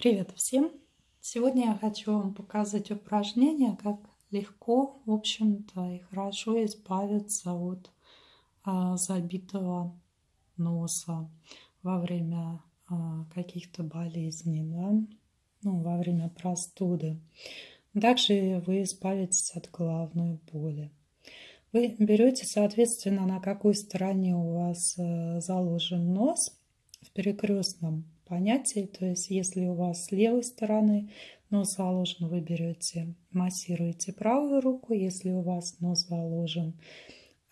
Привет всем! Сегодня я хочу вам показать упражнение, как легко, в общем-то, и хорошо избавиться от а, забитого носа во время а, каких-то болезней, да? ну, во время простуды. Также вы избавитесь от головной боли. Вы берете, соответственно, на какой стороне у вас э, заложен нос в перекрестном понятий. То есть, если у вас с левой стороны нос заложен, вы берете, массируете правую руку. Если у вас нос заложен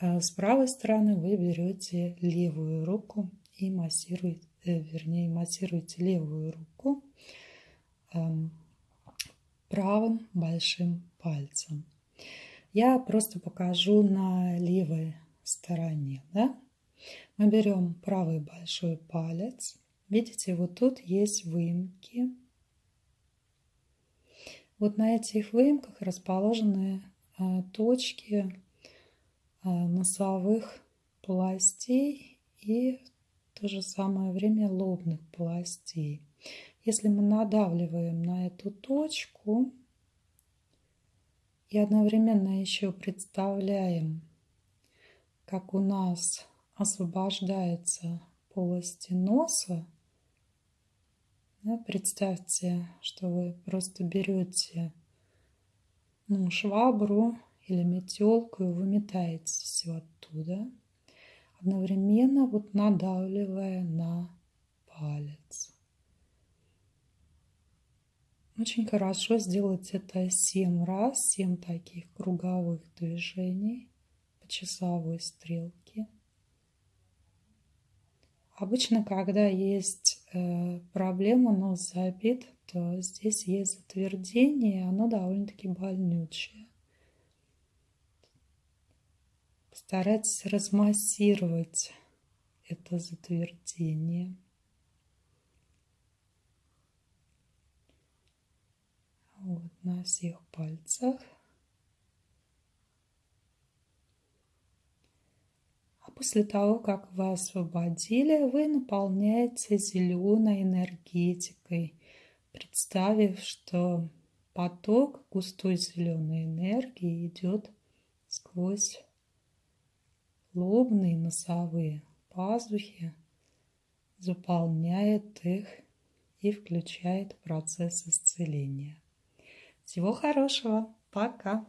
э, с правой стороны, вы берете левую руку и массируете, э, вернее, массируете левую руку эм, правым большим пальцем. Я просто покажу на левой стороне. Да? Мы берем правый большой палец Видите, вот тут есть выемки. Вот на этих выемках расположены а, точки а, носовых полостей и в то же самое время лобных полостей. Если мы надавливаем на эту точку и одновременно еще представляем, как у нас освобождается полости носа, да, представьте, что вы просто берете ну, швабру или метелку и выметаете все оттуда, одновременно вот надавливая на палец. Очень хорошо сделать это 7 раз, 7 таких круговых движений по часовой стрелке. Обычно, когда есть проблема нос забит, то здесь есть затвердение, оно довольно-таки больнючее. Постарайтесь размассировать это затвердение. Вот на всех пальцах. После того, как вы освободили, вы наполняете зеленой энергетикой, представив, что поток густой зеленой энергии идет сквозь лобные носовые пазухи, заполняет их и включает процесс исцеления. Всего хорошего. Пока.